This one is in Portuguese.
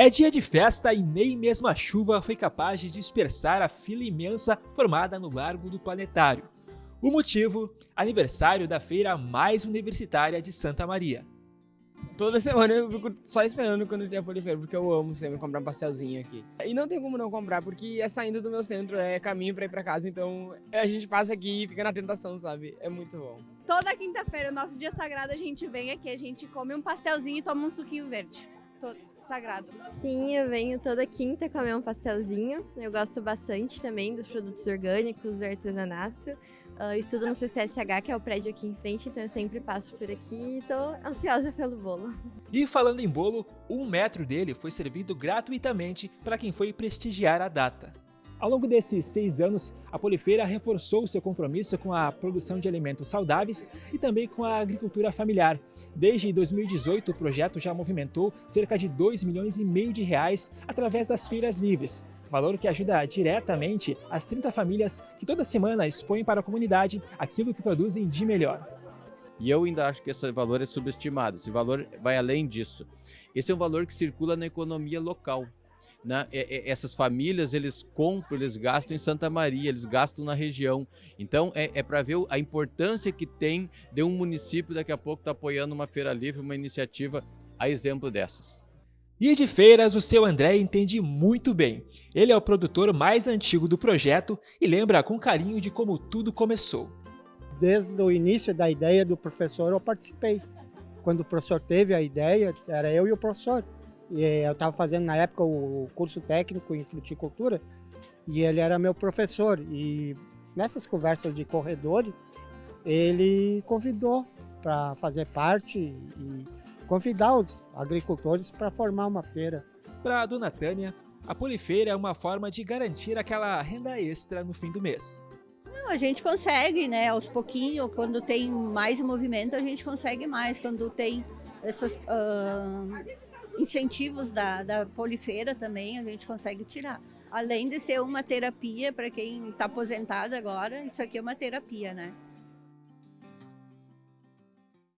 É dia de festa e nem mesmo a chuva foi capaz de dispersar a fila imensa formada no Largo do Planetário. O motivo? Aniversário da feira mais universitária de Santa Maria. Toda semana eu fico só esperando quando tem a Folifeira, porque eu amo sempre comprar um pastelzinho aqui. E não tem como não comprar, porque é saindo do meu centro, é caminho pra ir pra casa, então a gente passa aqui e fica na tentação, sabe? É muito bom. Toda quinta-feira, nosso dia sagrado, a gente vem aqui, a gente come um pastelzinho e toma um suquinho verde sagrado. Sim, eu venho toda quinta comer um pastelzinho. Eu gosto bastante também dos produtos orgânicos, do artesanato. Uh, estudo no CCSH, que é o prédio aqui em frente, então eu sempre passo por aqui e estou ansiosa pelo bolo. E falando em bolo, um metro dele foi servido gratuitamente para quem foi prestigiar a data. Ao longo desses seis anos, a Polifeira reforçou seu compromisso com a produção de alimentos saudáveis e também com a agricultura familiar. Desde 2018, o projeto já movimentou cerca de 2 milhões e meio de reais através das feiras livres, valor que ajuda diretamente as 30 famílias que toda semana expõem para a comunidade aquilo que produzem de melhor. E eu ainda acho que esse valor é subestimado, esse valor vai além disso. Esse é um valor que circula na economia local né, essas famílias eles compram, eles gastam em Santa Maria, eles gastam na região. Então é, é para ver a importância que tem de um município daqui a pouco estar tá apoiando uma feira livre, uma iniciativa a exemplo dessas. E de feiras, o seu André entende muito bem. Ele é o produtor mais antigo do projeto e lembra com carinho de como tudo começou. Desde o início da ideia do professor eu participei. Quando o professor teve a ideia, era eu e o professor. E eu estava fazendo na época o curso técnico em fruticultura e ele era meu professor. E nessas conversas de corredores, ele convidou para fazer parte e convidar os agricultores para formar uma feira. Para a dona Tânia, a polifeira é uma forma de garantir aquela renda extra no fim do mês. Não, a gente consegue, né? Aos pouquinhos, quando tem mais movimento, a gente consegue mais. Quando tem essas. Uh incentivos da, da polifeira também a gente consegue tirar. Além de ser uma terapia para quem está aposentado agora, isso aqui é uma terapia, né?